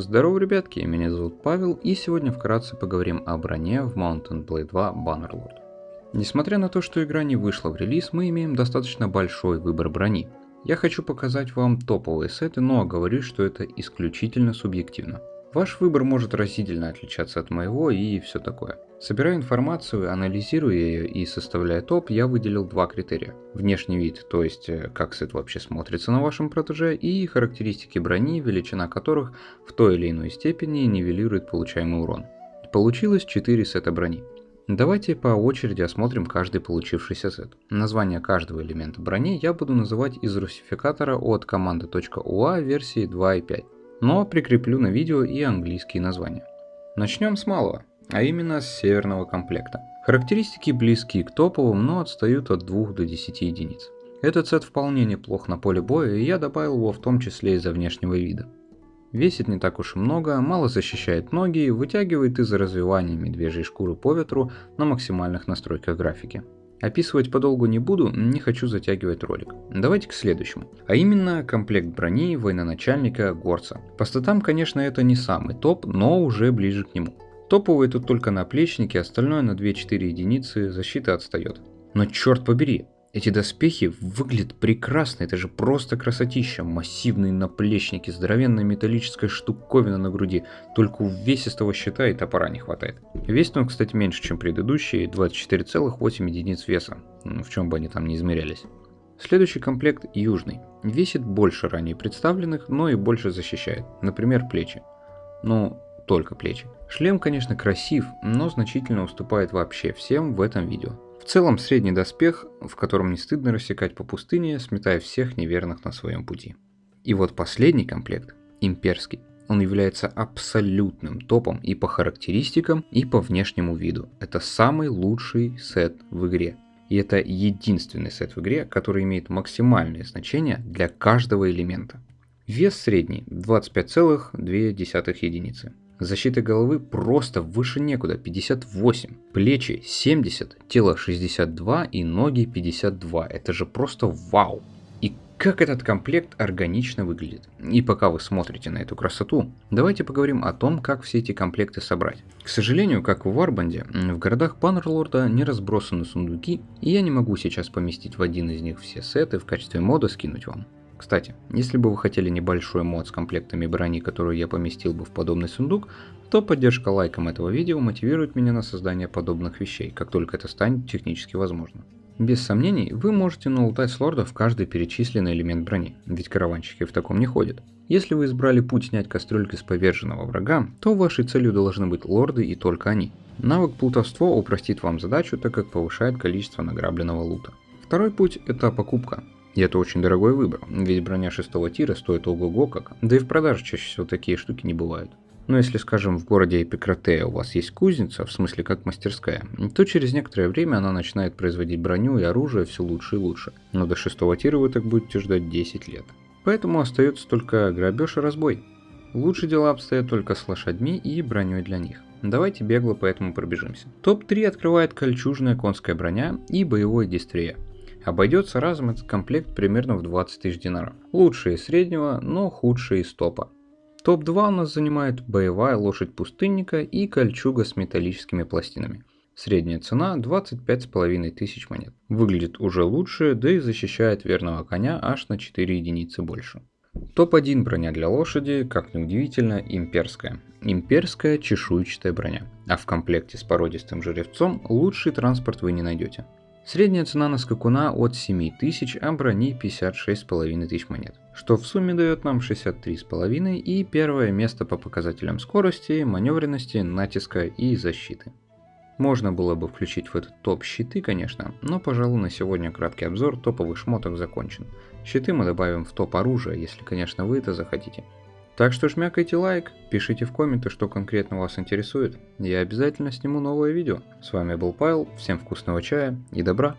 Здорово, ребятки, меня зовут Павел, и сегодня вкратце поговорим о броне в Mountain Blade 2 Bannerlord. Несмотря на то, что игра не вышла в релиз, мы имеем достаточно большой выбор брони. Я хочу показать вам топовые сеты, но оговорюсь, что это исключительно субъективно. Ваш выбор может разительно отличаться от моего и все такое. Собирая информацию, анализируя ее и составляя топ, я выделил два критерия. Внешний вид, то есть э, как сет вообще смотрится на вашем протеже, и характеристики брони, величина которых в той или иной степени нивелирует получаемый урон. Получилось 4 сета брони. Давайте по очереди осмотрим каждый получившийся сет. Название каждого элемента брони я буду называть из русификатора от команды.ua версии 2.5 но прикреплю на видео и английские названия. Начнем с малого, а именно с северного комплекта. Характеристики близки к топовым, но отстают от 2 до 10 единиц. Этот сет вполне неплох на поле боя, и я добавил его в том числе из-за внешнего вида. Весит не так уж и много, мало защищает ноги, вытягивает из-за развивания медвежьей шкуры по ветру на максимальных настройках графики. Описывать подолгу не буду, не хочу затягивать ролик. Давайте к следующему. А именно комплект брони военачальника Горца. По статам, конечно, это не самый топ, но уже ближе к нему. Топовые тут только наплечники, остальное на 2-4 единицы защита отстает. Но черт побери, эти доспехи выглядят прекрасно, это же просто красотища. Массивные наплечники, здоровенная металлическая штуковина на груди. Только увесистого щита и топора не хватает. Весит он, кстати, меньше, чем предыдущие, 24,8 единиц веса. Ну, в чем бы они там не измерялись. Следующий комплект южный. Весит больше ранее представленных, но и больше защищает. Например, плечи. Ну, только плечи. Шлем, конечно, красив, но значительно уступает вообще всем в этом видео. В целом средний доспех, в котором не стыдно рассекать по пустыне, сметая всех неверных на своем пути. И вот последний комплект, имперский, он является абсолютным топом и по характеристикам, и по внешнему виду. Это самый лучший сет в игре. И это единственный сет в игре, который имеет максимальное значение для каждого элемента. Вес средний 25,2 единицы. Защита головы просто выше некуда, 58. Плечи 70, тело 62 и ноги 52. Это же просто вау. И как этот комплект органично выглядит. И пока вы смотрите на эту красоту, давайте поговорим о том, как все эти комплекты собрать. К сожалению, как в Варбанде, в городах Паннерлорда не разбросаны сундуки, и я не могу сейчас поместить в один из них все сеты в качестве мода скинуть вам. Кстати, если бы вы хотели небольшой мод с комплектами брони, которую я поместил бы в подобный сундук, то поддержка лайком этого видео мотивирует меня на создание подобных вещей, как только это станет технически возможно. Без сомнений, вы можете налутать с лордов каждый перечисленный элемент брони, ведь караванщики в таком не ходят. Если вы избрали путь снять кастрюльки с поверженного врага, то вашей целью должны быть лорды и только они. Навык плутовство упростит вам задачу, так как повышает количество награбленного лута. Второй путь это покупка. И это очень дорогой выбор, ведь броня шестого тира стоит ого-го как, да и в продаже чаще всего такие штуки не бывают. Но если, скажем, в городе Эпикратея у вас есть кузница, в смысле как мастерская, то через некоторое время она начинает производить броню и оружие все лучше и лучше. Но до шестого тира вы так будете ждать 10 лет. Поэтому остается только грабеж и разбой. Лучше дела обстоят только с лошадьми и броней для них. Давайте бегло по этому пробежимся. Топ-3 открывает кольчужная конская броня и боевой дистрия. Обойдется разом этот комплект примерно в 20 тысяч динаров. Лучшие из среднего, но худшие из топа. Топ-2 у нас занимает боевая лошадь пустынника и кольчуга с металлическими пластинами. Средняя цена 25,5 тысяч монет. Выглядит уже лучше, да и защищает верного коня аж на 4 единицы больше. Топ-1 броня для лошади, как ни удивительно, имперская. Имперская чешуйчатая броня. А в комплекте с породистым жеребцом лучший транспорт вы не найдете. Средняя цена на скакуна от 7 тысяч, а брони 56,5 тысяч монет. Что в сумме дает нам 63,5 и первое место по показателям скорости, маневренности, натиска и защиты. Можно было бы включить в этот топ щиты, конечно, но, пожалуй, на сегодня краткий обзор топовых шмоток закончен. Щиты мы добавим в топ оружия, если, конечно, вы это захотите. Так что жмякайте лайк, пишите в комменты, что конкретно вас интересует. Я обязательно сниму новое видео. С вами был Павел, всем вкусного чая и добра.